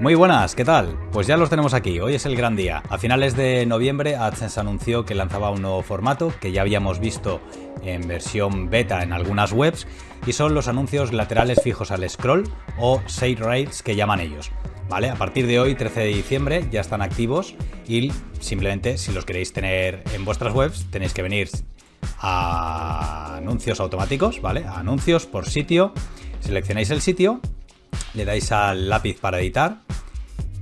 Muy buenas, ¿qué tal? Pues ya los tenemos aquí, hoy es el gran día. A finales de noviembre AdSense anunció que lanzaba un nuevo formato que ya habíamos visto en versión beta en algunas webs y son los anuncios laterales fijos al scroll o side rails que llaman ellos. ¿Vale? A partir de hoy, 13 de diciembre, ya están activos y simplemente si los queréis tener en vuestras webs tenéis que venir a anuncios automáticos, ¿vale? A anuncios por sitio, seleccionáis el sitio, le dais al lápiz para editar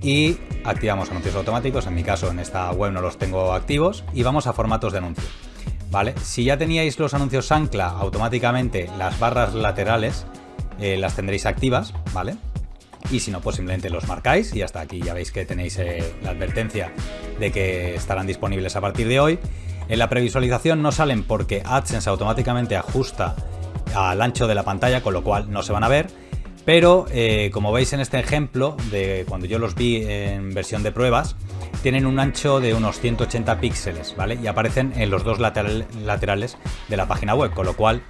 y activamos anuncios automáticos. En mi caso, en esta web no los tengo activos y vamos a formatos de anuncio. ¿Vale? Si ya teníais los anuncios ancla, automáticamente las barras laterales eh, las tendréis activas, ¿vale? Y si no, pues simplemente los marcáis y hasta aquí ya veis que tenéis eh, la advertencia de que estarán disponibles a partir de hoy. En la previsualización no salen porque AdSense automáticamente ajusta al ancho de la pantalla, con lo cual no se van a ver pero eh, como veis en este ejemplo, de cuando yo los vi en versión de pruebas, tienen un ancho de unos 180 píxeles, ¿vale? Y aparecen en los dos laterales de la página web, con lo cual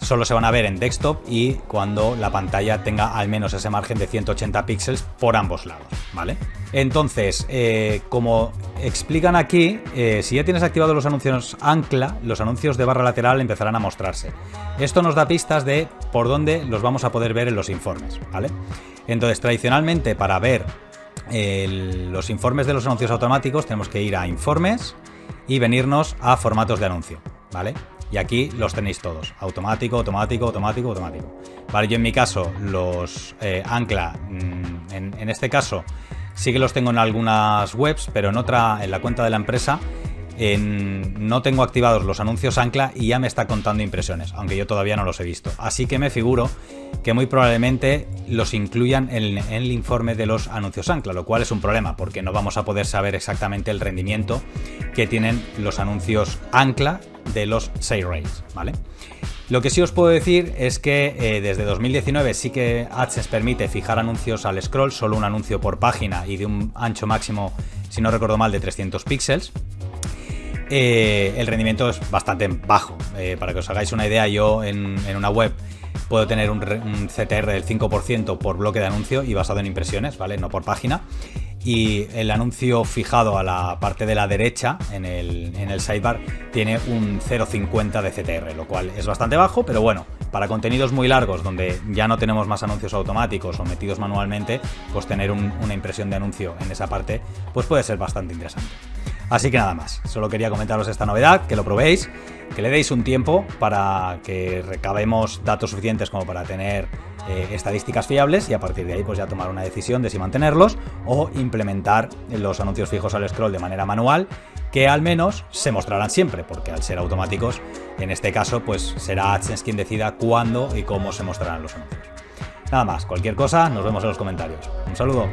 solo se van a ver en desktop y cuando la pantalla tenga al menos ese margen de 180 píxeles por ambos lados, ¿vale? Entonces, eh, como explican aquí, eh, si ya tienes activados los anuncios ancla, los anuncios de barra lateral empezarán a mostrarse. Esto nos da pistas de por dónde los vamos a poder ver en los informes, ¿vale? Entonces, tradicionalmente para ver los informes de los anuncios automáticos tenemos que ir a informes y venirnos a formatos de anuncio, ¿vale? Y aquí los tenéis todos. Automático, automático, automático, automático. Vale, yo en mi caso los eh, ancla, mm, en, este caso sí que los tengo en algunas webs, pero en otra, en la cuenta de la empresa, no tengo activados los anuncios ancla y ya me está contando impresiones, aunque yo todavía no los he visto. Así que me figuro que muy probablemente los incluyan en, el informe de los anuncios ancla, lo cual es un problema porque no vamos a poder saber exactamente el rendimiento que tienen los anuncios ancla de los 6 rails, ¿vale? Lo que sí os puedo decir es que eh, desde 2019 sí que AdSense permite fijar anuncios al scroll, solo un anuncio por página y de un ancho máximo, si no recuerdo mal, de 300 píxeles. Eh, el rendimiento es bastante bajo. Eh, para que os hagáis una idea, yo en, una web puedo tener un, un, CTR del 5% por bloque de anuncio y basado en impresiones, ¿vale? No por página y el anuncio fijado a la parte de la derecha en el, en el sidebar tiene un 0.50 de CTR, lo cual es bastante bajo, pero bueno, para contenidos muy largos donde ya no tenemos más anuncios automáticos o metidos manualmente, pues tener una impresión de anuncio en esa parte pues puede ser bastante interesante. Así que nada más, solo quería comentaros esta novedad, que lo probéis, que le deis un tiempo para que recabemos datos suficientes como para tener eh, estadísticas fiables y a partir de ahí pues ya tomar una decisión de si mantenerlos o implementar los anuncios fijos al scroll de manera manual que al menos se mostrarán siempre, porque al ser automáticos, en este caso, pues será AdSense quien decida cuándo y cómo se mostrarán los anuncios. Nada más, cualquier cosa, nos vemos en los comentarios. Un saludo.